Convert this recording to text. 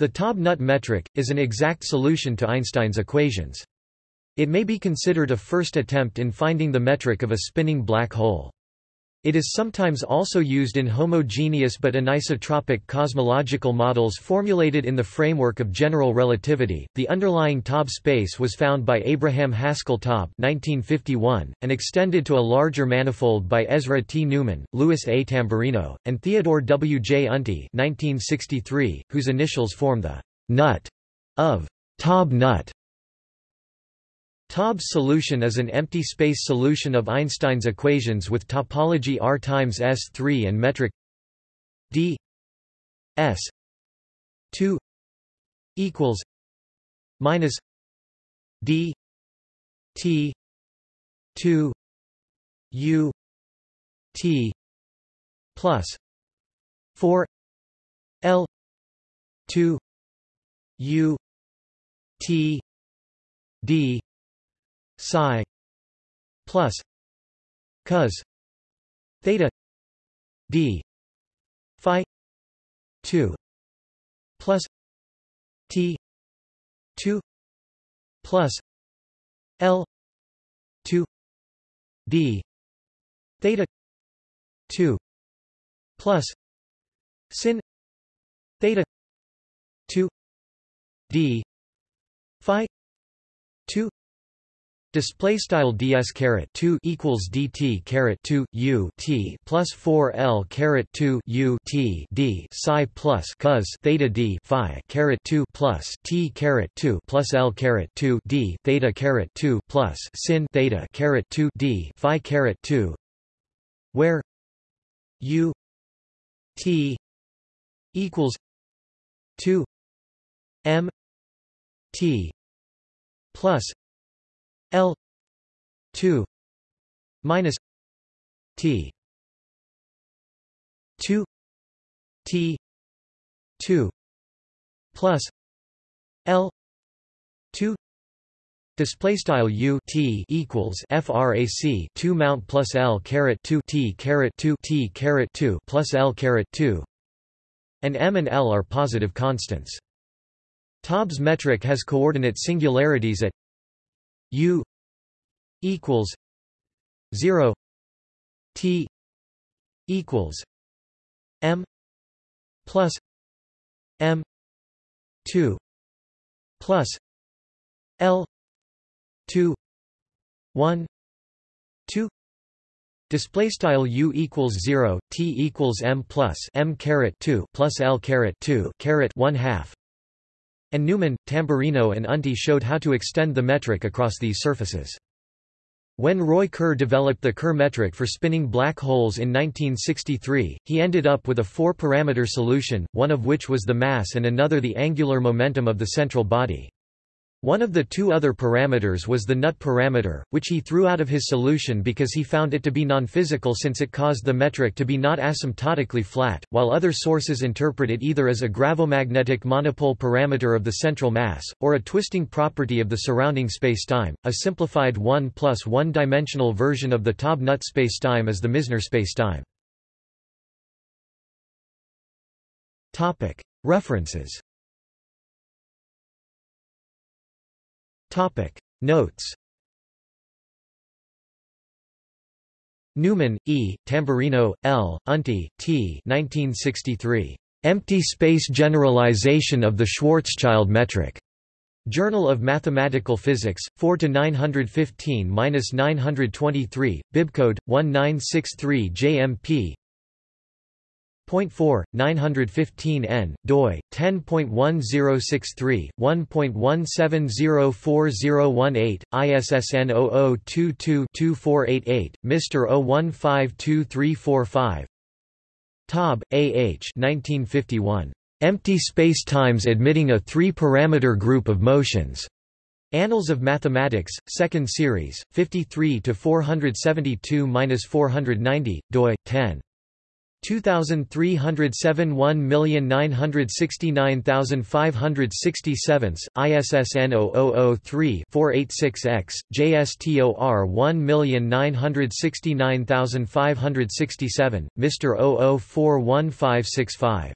The Taub-Nut metric, is an exact solution to Einstein's equations. It may be considered a first attempt in finding the metric of a spinning black hole. It is sometimes also used in homogeneous but anisotropic cosmological models formulated in the framework of general relativity. The underlying Taub space was found by Abraham Haskell Taub (1951) and extended to a larger manifold by Ezra T. Newman, Louis A. Tamburino, and Theodore W. J. Unti (1963), whose initials form the nut of Taub nut. Taub's solution is an empty space solution of Einstein's equations with topology R times S3 and metric d s 2 equals minus d t 2 u t plus 4 l 2 u t d psi plus cos theta d phi 2 plus t 2 plus l 2 d theta 2 plus sin theta 2 d phi 2 Display style ds caret 2 equals dt caret 2 u t plus 4 l caret 2 u t d psi plus cos theta d phi caret 2 plus t caret 2 plus l caret 2 d theta caret 2 plus sin theta caret 2 d phi caret 2 where u t equals 2 m t plus L two minus T two T two plus L two Display style U T equals FRAC two mount plus L caret two T caret two T caret two plus L caret two and M and L are positive constants. Taub's metric has coordinate singularities at U equals zero T equals M plus M two plus L two one two Display style u equals zero, t equals m plus m caret two plus l caret two caret one half, and Newman, Tamburino and Unti showed how to extend the metric across these surfaces. When Roy Kerr developed the Kerr metric for spinning black holes in 1963, he ended up with a four-parameter solution, one of which was the mass and another the angular momentum of the central body. One of the two other parameters was the nut parameter, which he threw out of his solution because he found it to be non-physical since it caused the metric to be not asymptotically flat, while other sources interpret it either as a gravomagnetic monopole parameter of the central mass, or a twisting property of the surrounding spacetime. A simplified 1 plus 1-dimensional version of the Taub-Nut spacetime is the Misner spacetime. References Topic Notes Newman, E., Tamburino, L., Unti, T. 1963. Empty space generalization of the Schwarzschild metric. Journal of Mathematical Physics, 4 to 915-923, bibcode 1963 JMP. Point 4, 915 n, doi, 10.1063, 1.17040018, ISSN 0022-2488, Mr. 0152345 Taub, A. H. 1951. Empty spacetimes admitting a three-parameter group of motions. Annals of Mathematics, 2nd Series, 53 to 472-490, doi 10. 2307 1969567, ISSN 0003-486X, JSTOR 1969567, Mr. 00415565